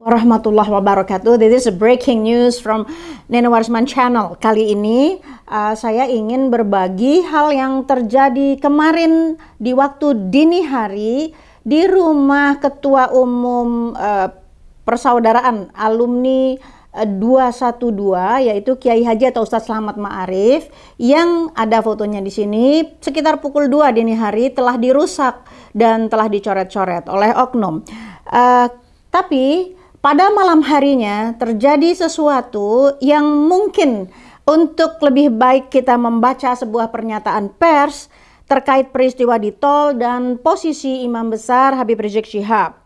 warahmatullahi wabarakatuh. This is a breaking news from Nene Warisman Channel. Kali ini uh, saya ingin berbagi hal yang terjadi kemarin di waktu dini hari di rumah Ketua Umum uh, Persaudaraan Alumni 212 uh, yaitu Kiai Haji atau Ustadz Selamat Ma'arif yang ada fotonya di sini sekitar pukul 2 dini hari telah dirusak dan telah dicoret-coret oleh oknum. Uh, tapi pada malam harinya terjadi sesuatu yang mungkin untuk lebih baik kita membaca sebuah pernyataan pers terkait peristiwa di tol dan posisi imam besar Habib Rizik Syihab.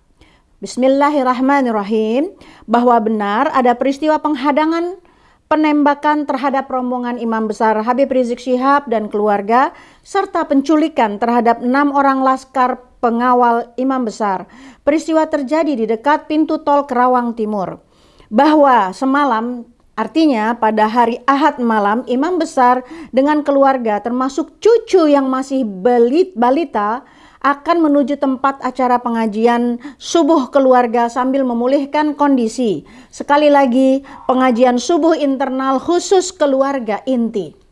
Bismillahirrahmanirrahim bahwa benar ada peristiwa penghadangan penembakan terhadap rombongan imam besar Habib Rizik Syihab dan keluarga serta penculikan terhadap enam orang laskar pengawal imam besar. Peristiwa terjadi di dekat pintu tol Kerawang Timur. Bahwa semalam Artinya pada hari Ahad malam imam besar dengan keluarga termasuk cucu yang masih belit balita akan menuju tempat acara pengajian subuh keluarga sambil memulihkan kondisi. Sekali lagi, pengajian subuh internal khusus keluarga inti.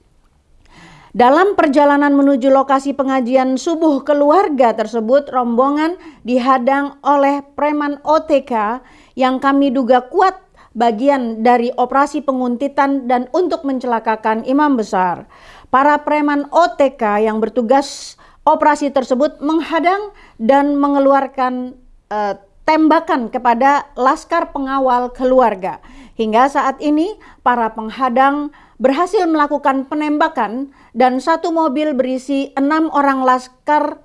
Dalam perjalanan menuju lokasi pengajian subuh keluarga tersebut, rombongan dihadang oleh preman OTK yang kami duga kuat bagian dari operasi penguntitan dan untuk mencelakakan imam besar. Para preman OTK yang bertugas operasi tersebut menghadang dan mengeluarkan uh, tembakan kepada laskar pengawal keluarga. Hingga saat ini, para penghadang berhasil melakukan penembakan dan satu mobil berisi enam orang laskar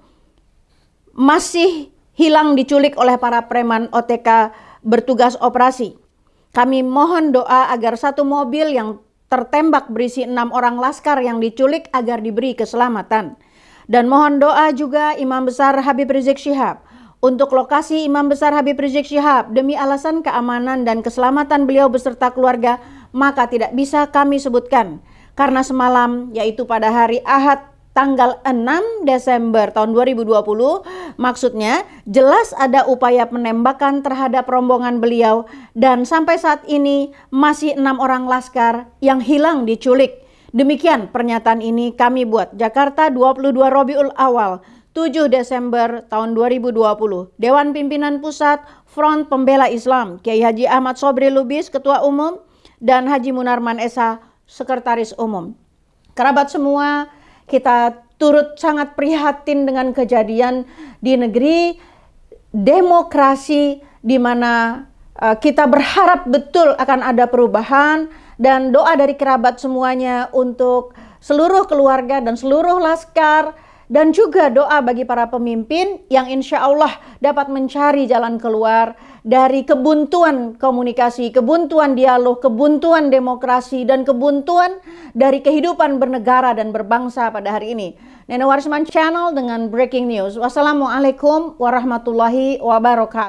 masih hilang diculik oleh para preman OTK bertugas operasi. Kami mohon doa agar satu mobil yang tertembak berisi enam orang laskar yang diculik agar diberi keselamatan. Dan mohon doa juga Imam Besar Habib Rizik Syihab untuk lokasi Imam Besar Habib Rizik Syihab demi alasan keamanan dan keselamatan beliau beserta keluarga maka tidak bisa kami sebutkan. Karena semalam yaitu pada hari Ahad tanggal 6 Desember tahun 2020 maksudnya jelas ada upaya penembakan terhadap rombongan beliau dan sampai saat ini masih enam orang laskar yang hilang diculik. Demikian pernyataan ini kami buat. Jakarta 22 Robiul Awal 7 Desember tahun 2020, Dewan Pimpinan Pusat Front Pembela Islam, Kiai Haji Ahmad Sobri Lubis, Ketua Umum, dan Haji Munarman Esa, Sekretaris Umum. Kerabat semua, kita turut sangat prihatin dengan kejadian di negeri demokrasi di mana uh, kita berharap betul akan ada perubahan dan doa dari kerabat semuanya untuk seluruh keluarga dan seluruh laskar dan juga doa bagi para pemimpin yang insya Allah dapat mencari jalan keluar dari kebuntuan komunikasi, kebuntuan dialog, kebuntuan demokrasi, dan kebuntuan dari kehidupan bernegara dan berbangsa pada hari ini. Nene Warisman Channel dengan breaking news. Wassalamualaikum warahmatullahi wabarakatuh.